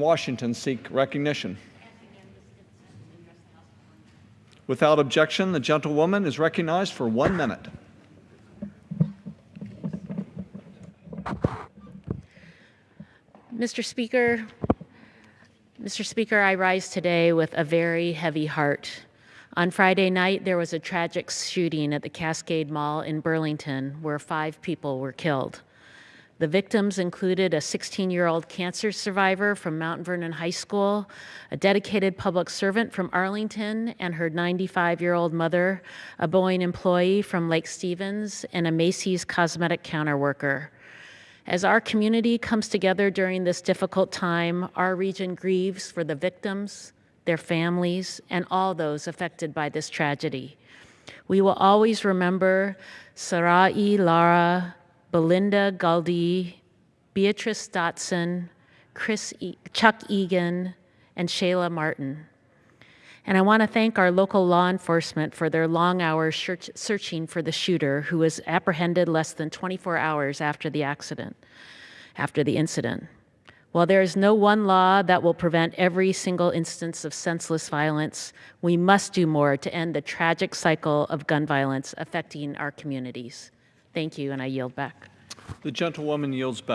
Washington seek recognition. Without objection, the gentlewoman is recognized for one minute. Mr. Speaker, Mr. Speaker, I rise today with a very heavy heart. On Friday night, there was a tragic shooting at the Cascade Mall in Burlington where five people were killed. The victims included a 16 year old cancer survivor from Mount Vernon High School, a dedicated public servant from Arlington, and her 95 year old mother, a Boeing employee from Lake Stevens, and a Macy's cosmetic counter worker. As our community comes together during this difficult time, our region grieves for the victims, their families, and all those affected by this tragedy. We will always remember Sarai Lara, Belinda Galde, Beatrice Dotson, Chris e- Chuck Eagan, and Shayla Martin. And I want to thank our local law enforcement for their long hours search- searching for the shooter who was apprehended less than 24 hours after the accident, after the incident. While there is no one law that will prevent every single instance of senseless violence, we must do more to end the tragic cycle of gun violence affecting our communities. Thank you, and I yield back. The gentlewoman yields back.